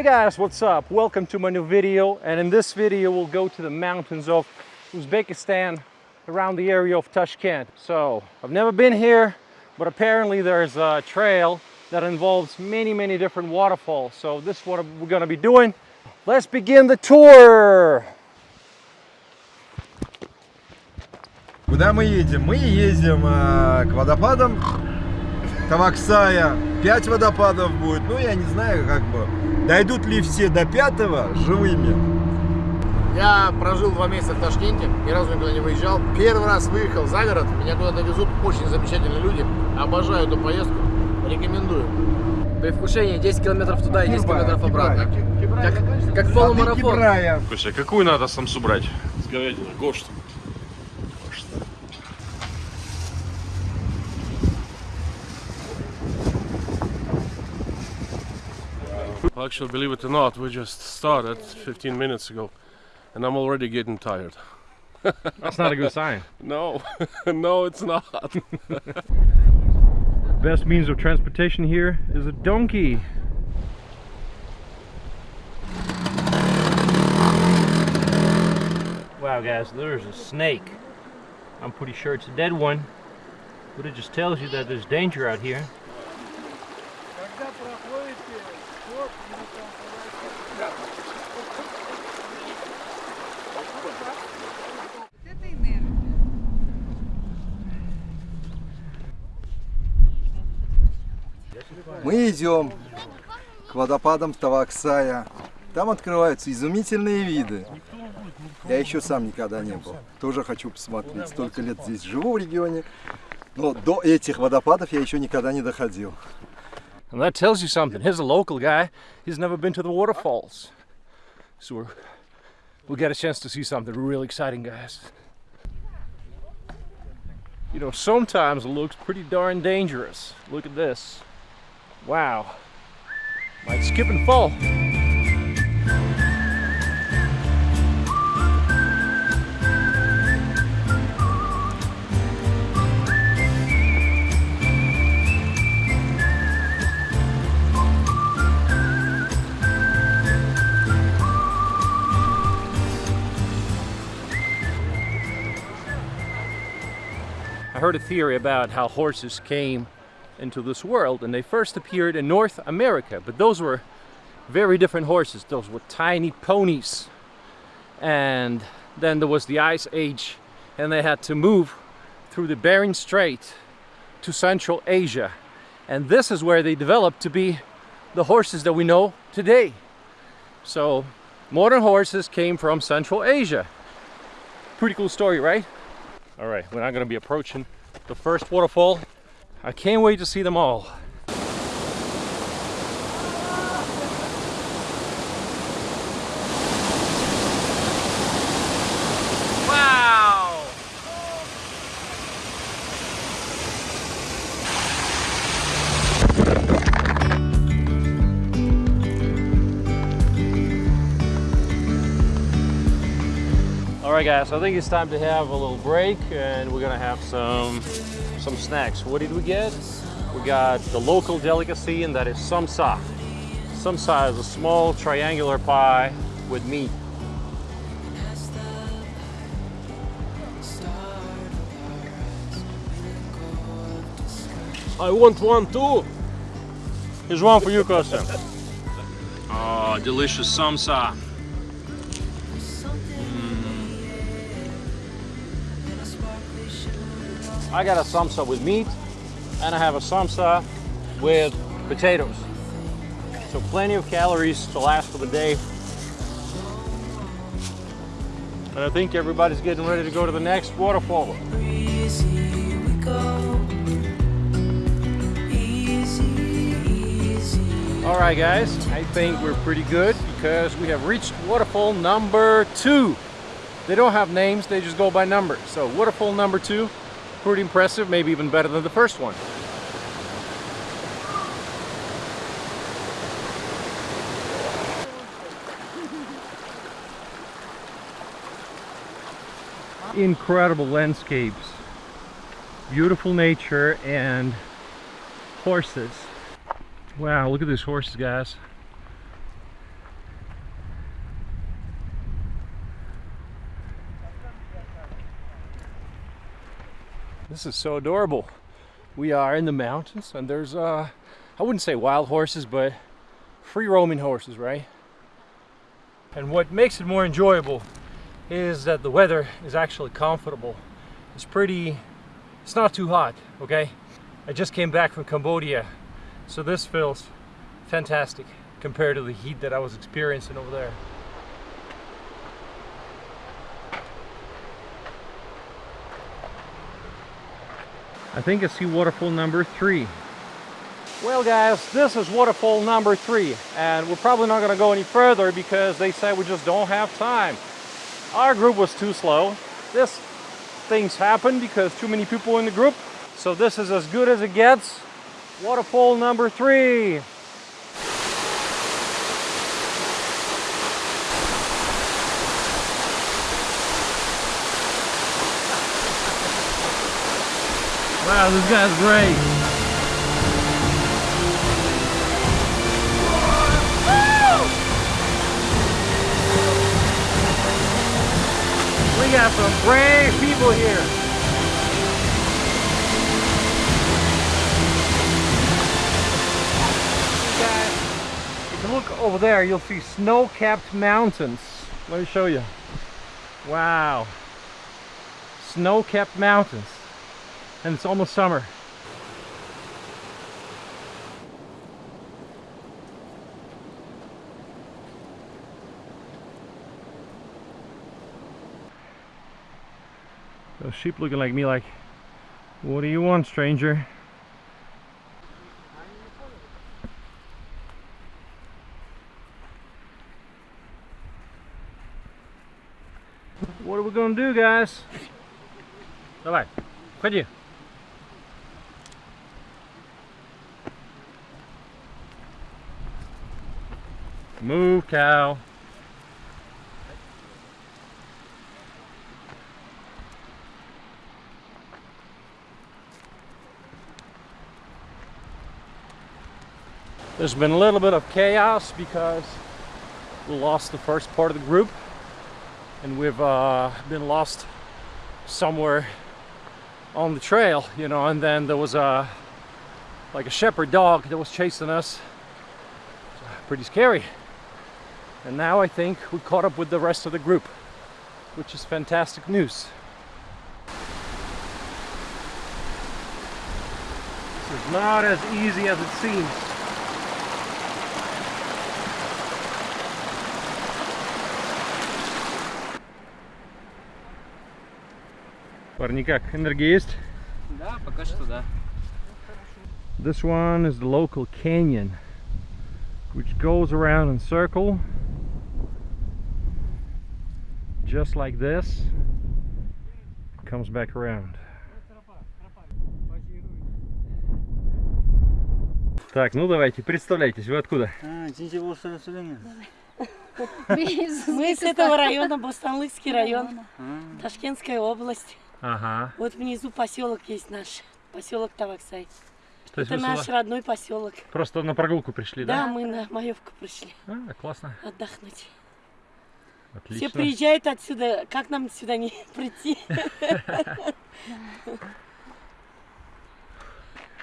Hey guys, what's up? Welcome to my new video and in this video we'll go to the mountains of Uzbekistan around the area of Tashkent. So I've never been here but apparently there's a trail that involves many many different waterfalls. So this is what we're gonna be doing. Let's begin the tour! Куда мы едем? Мы едем э, к водопадам Таваксая. Пять водопадов будет. Ну, я не знаю, как бы. Дойдут ли все до пятого живыми? Я прожил два месяца в Ташкенте, ни разу никуда не выезжал. Первый раз выехал за город, меня куда-то везут, очень замечательные люди. Обожаю эту поездку, рекомендую. Предвкушение 10 километров туда и 10 километров обратно. Как, как полумарафон. Кибрая. Слушай, а какую надо самсу брать? С говядиной. Гошт. Well, actually, believe it or not, we just started 15 minutes ago, and I'm already getting tired. That's not a good sign. No, no, it's not. Best means of transportation here is a donkey. Wow guys, there's a snake. I'm pretty sure it's a dead one, but it just tells you that there's danger out here. Мы идем к водопадам Таваксая. Там открываются изумительные виды. Я еще сам никогда не был. Тоже хочу посмотреть. Столько лет здесь живу в регионе. Но до этих водопадов я еще никогда не доходил. And that tells you something. Here's a local guy. He's never been to the waterfalls. So we're, we'll get a chance to see something really exciting, guys. You know, sometimes it looks pretty darn dangerous. Look at this. Wow. Might skip and fall. Heard a theory about how horses came into this world and they first appeared in North America but those were very different horses. Those were tiny ponies. And then there was the ice age and they had to move through the Bering Strait to Central Asia. And this is where they developed to be the horses that we know today. So modern horses came from Central Asia. Pretty cool story right all right we're not going to be approaching the first waterfall I can't wait to see them all. Guys, I think it's time to have a little break and we're gonna have some some snacks. What did we get? We got the local delicacy and that is samsa. Samsa is a small triangular pie with meat. I want one too. Here's one for you, Kostya. Oh, delicious samsa. I got a samsa with meat and I have a samsa with potatoes. So plenty of calories to last for the day. And I think everybody's getting ready to go to the next waterfall. All right, guys, I think we're pretty good because we have reached waterfall number two. They don't have names, they just go by numbers. So waterfall number two, pretty impressive, maybe even better than the first one. Incredible landscapes, beautiful nature and horses. Wow, look at these horses, guys. This is so adorable. We are in the mountains and there's uh I wouldn't say wild horses, but free roaming horses, right? And what makes it more enjoyable is that the weather is actually comfortable. It's pretty it's not too hot, okay? I just came back from Cambodia, so this feels fantastic compared to the heat that I was experiencing over there. I think I see waterfall number three. Well guys, this is waterfall number three and we're probably not gonna go any further because they said we just don't have time. Our group was too slow. This things happen because too many people in the group. So this is as good as it gets. Waterfall number three. Wow, this guy's great. We got some brave people here. If you look over there, you'll see snow-capped mountains. Let me show you. Wow. Snow-capped mountains and it's almost summer. Those sheep looking like me like, what do you want, stranger? What are we gonna do, guys? Давай, входи. Move, cow. There's been a little bit of chaos because we lost the first part of the group and we've uh, been lost somewhere on the trail, you know, and then there was a like a shepherd dog that was chasing us. Pretty scary. And now I think we caught up with the rest of the group, which is fantastic news. This is not as easy as it seems. Парни, как, энергия есть? Да, пока что да. This one is the local canyon, which goes around in circle, just like this, comes back around. Так, ну давайте, представляйтесь, вы откуда? Мы с этого района, Бостанлыкский район, Ташкентская область. Ага. Вот внизу поселок есть наш, поселок Таваксай. То Это наш сюда родной поселок. просто на прогулку пришли, Да, да? мы на Маевку пришли А, классно. отдохнуть. Отлично. Все приезжают отсюда, как нам сюда не прийти?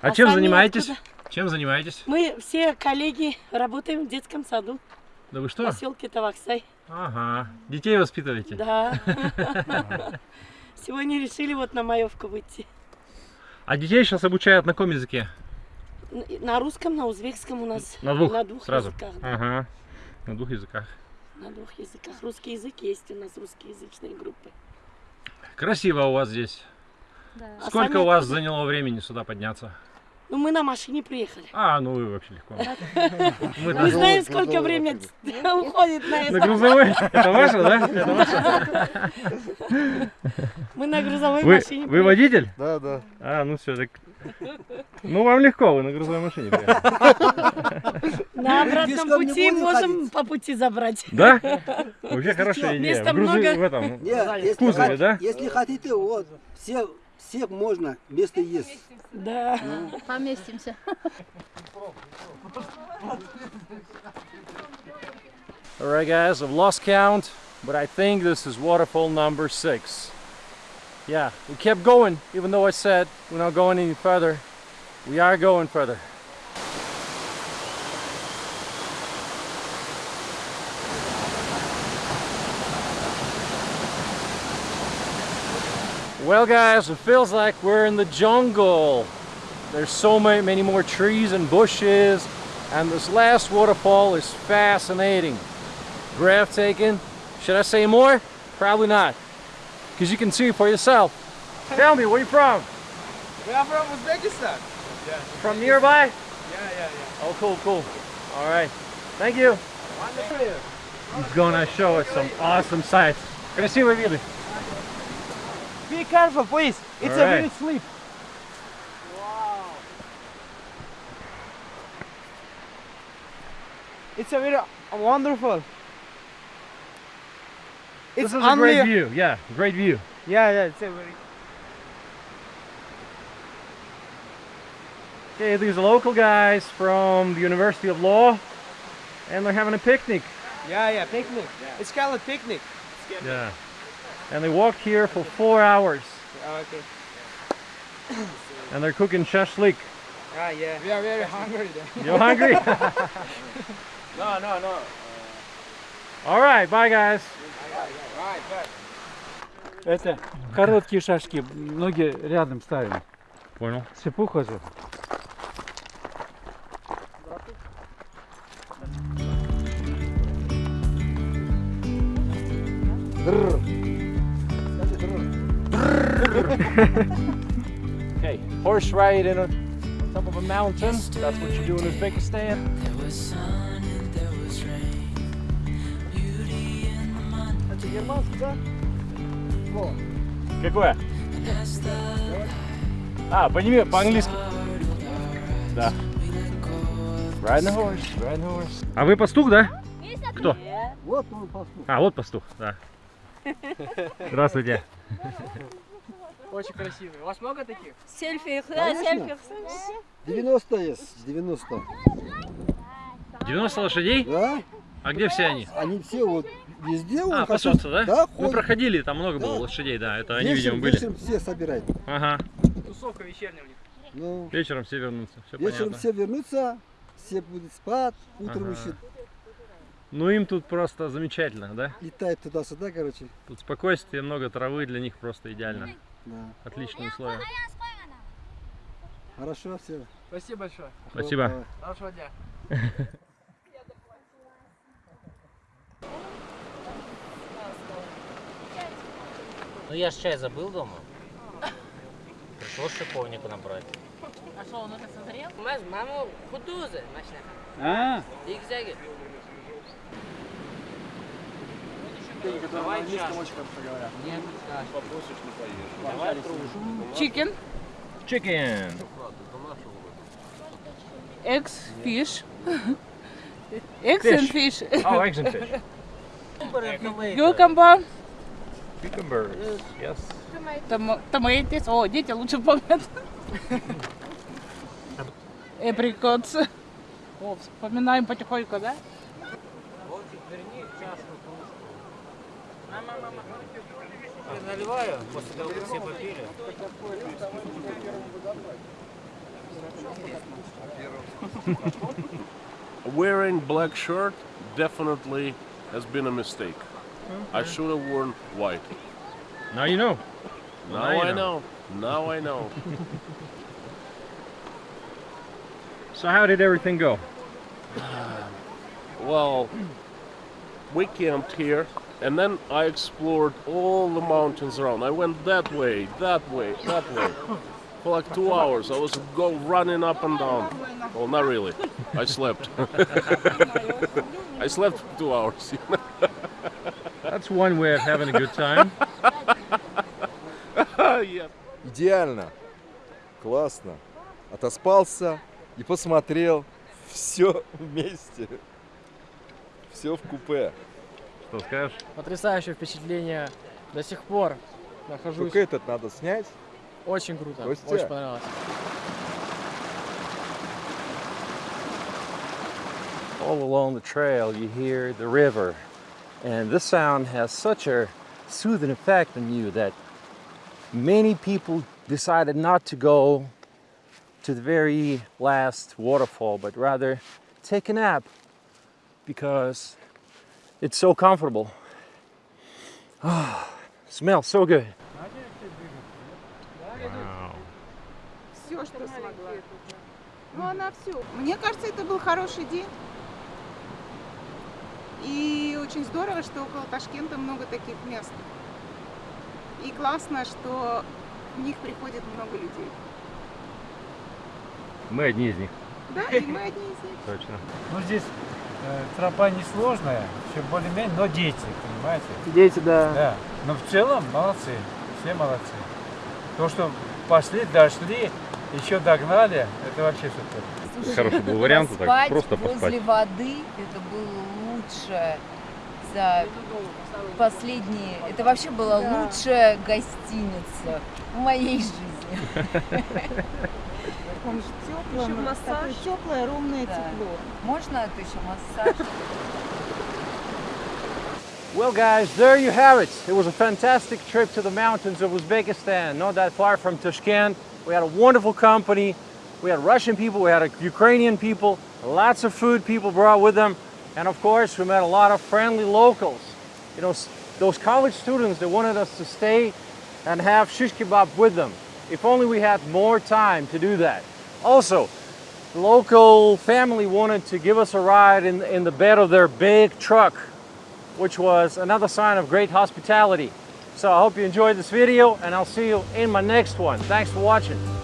А чем занимаетесь? Чем занимаетесь? Мы все коллеги работаем в детском саду Да вы в что? поселке Таваксай. Ага. Детей воспитываете? Да. Сегодня решили вот на Маевку выйти. А детей сейчас обучают на каком языке? На русском, на узбекском у нас. На двух, На двух сразу? языках. да. Ага. На двух языках. На двух языках. Русский язык есть у нас, русскоязычные группы. Красиво у вас здесь. А Сколько сами у вас откуда? заняло времени сюда подняться? Ну, мы на машине приехали. А, ну вы вообще легко. Мы знаем, сколько времени уходит на На это. грузовой. Это ваше, да? Это ваше? Мы на грузовой машине вы водитель? Да, да. А, ну все, так... Ну вам легко, вы на грузовой машине. приехали. На обратном пути можем по пути забрать. Да? Вообще хорошая идея. Места много. в этом. Кузове, да? если хотите, вот, все, всех можно, место есть. Да. Поместимся. Alright guys, I've lost count, but I think this is waterfall number six. Yeah, we kept going, even though I said we're not going any further. We are going further. Well guys, it feels like we're in the jungle. There's so many, many more trees and bushes and this last waterfall is fascinating. Breathtaking. Should I say more? Probably not because you can see for yourself. Tell me, where you from? We are from Uzbekistan. Yeah. From nearby? Yeah, yeah, yeah. Oh, cool, cool. All right. Thank you. He's gonna show us some awesome sights. Gonna see what really. Be careful, please. It's right. a really slip. Wow. It's a very wonderful. It's This is a great view. Yeah, great view. Yeah, yeah, it's a very. Okay, these are local guys from the University of Law, and they're having a picnic. Yeah, yeah, picnic. It's called a picnic. Yeah. And they walked here for four hours, Okay. and they're cooking shashlik. Ah, yeah. We are very hungry then. You hungry? no, no, no. All right, bye guys. Right, right. Это короткие шашки, ноги рядом ставим. Понял. Сыпуха же. Okay, horse ride in a, on top of a mountain. That's what you do in Uzbekistan. Какое? А, по по-английски. Да. Riding horse, riding horse. А вы пастух, да? Кто? Вот он пастух. А, вот пастух, да. Здравствуйте. Очень красивый. У вас много таких? Сельфи, Конечно. сельфи. 90 есть, 90. 90 лошадей? Да? А где все они? Они все вот везде А, пасутся, да? Да, Мы ходят. проходили, там много было Да. лошадей, да. Это они, Вечером, видимо, были. вечером все собирают. Ага. Тусовка вечерняя у них. Ну, Вечером все вернутся. Все вечером понятно. все вернутся, все будут спать, утром Ага. еще Ну им тут просто замечательно, да? летают туда-сюда, короче. Тут спокойствие, много травы, для них просто идеально. Да. Отличные условия. Хорошо, все. Спасибо большое. Спасибо. Хорошего дня. Ну я ж чай забыл дома. Пришлось шиповнику набрать. А что, он уже созрел? Mas mamo kutuze, machina. А, Zigzag. Давай очень хорошо говорят. Chicken, Chicken. eggs, fish. eggs and fish. Oh, eggs and fish. Cucumber, Cucumbers. Yes. tom- tomatoes. О, дети лучше помнят. Apricots. О, вспоминаем потихоньку, да? Я наливаю, после того, как все попили. Wearing black shirt definitely has been a mistake. I should have worn white. Now you know. Now, Now you I know. know. Now I know. So how did everything go? well, we camped here, and then I explored all the mountains around. I went that way, that way, that way. For like two hours, I was go running up and down. Well, not really. I slept. I slept for two hours. That's one way of having a good time. yeah. Идеально. Классно. Отоспался и посмотрел все вместе. Все в купе. Что скажешь? Потрясающее впечатление. До сих пор нахожусь. Только этот надо снять. Очень круто. Костя. Очень понравилось. All along the trail, you hear the river, and this sound has such a soothing effect on you that many people decided not to go to the very last waterfall, but rather take a nap because it's so comfortable. Ah, smells so good. Все, что смогла. Ну, она все. Мне кажется, это был хороший день. И очень здорово, что около Ташкента много таких мест. И классно, что в них приходит много людей. Мы одни из них. Да, и мы одни из них. Точно. Ну, здесь э, тропа несложная, все более-менее, но дети, понимаете? Дети, да. Да. Но в целом молодцы, все молодцы. То, что пошли, дошли, еще догнали, это вообще супер. Хороший был вариант, так поспать просто возле поспать. воды это было лучше за последние... Это вообще была лучшая гостиница в моей жизни. Он же теплый, Еще ну, массаж. теплое, ровное Да. тепло. Можно это еще массаж? Well, guys, there you have it. It was a fantastic trip to the mountains of Uzbekistan, not that far from Tashkent. We had a wonderful company. We had Russian people, we had Ukrainian people, lots of food people brought with them. And of course, we met a lot of friendly locals. You know, those college students that wanted us to stay and have shish kebab with them. If only we had more time to do that. Also, the local family wanted to give us a ride in, in the bed of their big truck which was another sign of great hospitality. So I hope you enjoyed this video and I'll see you in my next one. Thanks for watching.